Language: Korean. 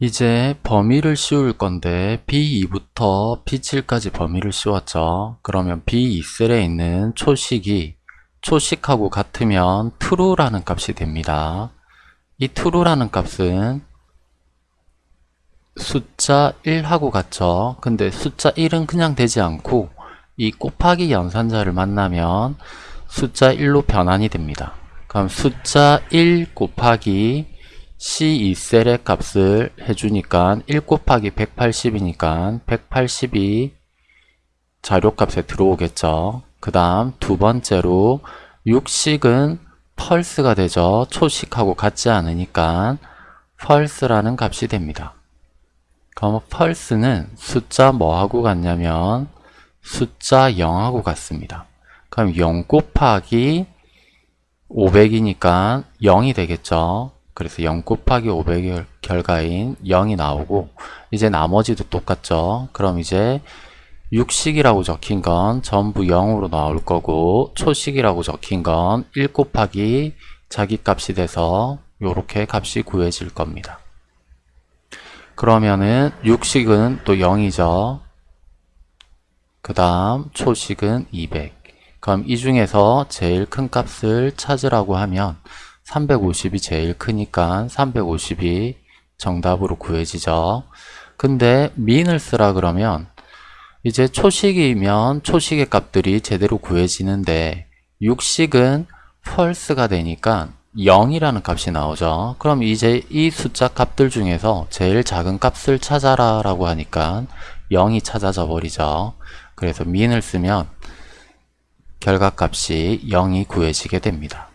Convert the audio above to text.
이제 범위를 씌울 건데 B2부터 B7까지 범위를 씌웠죠. 그러면 B2셀에 있는 초식이 초식하고 같으면 true라는 값이 됩니다. 이 true라는 값은 숫자 1하고 같죠. 근데 숫자 1은 그냥 되지 않고 이 곱하기 연산자를 만나면 숫자 1로 변환이 됩니다. 그럼 숫자 1 곱하기 C2셀의 값을 해주니까 1 곱하기 180이니까 180이 자료값에 들어오겠죠. 그 다음 두 번째로 육식은 펄스가 되죠. 초식하고 같지 않으니까 펄스라는 값이 됩니다. 그럼 펄스는 숫자 뭐하고 같냐면 숫자 0하고 같습니다. 그럼 0 곱하기 500이니까 0이 되겠죠. 그래서 0 곱하기 500의 결과인 0이 나오고 이제 나머지도 똑같죠. 그럼 이제 육식이라고 적힌 건 전부 0으로 나올 거고 초식이라고 적힌 건 1 곱하기 자기 값이 돼서 이렇게 값이 구해질 겁니다. 그러면은 육식은 또 0이죠. 그 다음 초식은 200. 그럼 이 중에서 제일 큰 값을 찾으라고 하면 350이 제일 크니까 350이 정답으로 구해지죠. 근데 민을 쓰라 그러면 이제 초식이면 초식의 값들이 제대로 구해지는데 육식은 펄스가 되니까 0이라는 값이 나오죠. 그럼 이제 이 숫자 값들 중에서 제일 작은 값을 찾아라 라고 하니까 0이 찾아져 버리죠. 그래서 민을 쓰면 결과값이 0이 구해지게 됩니다.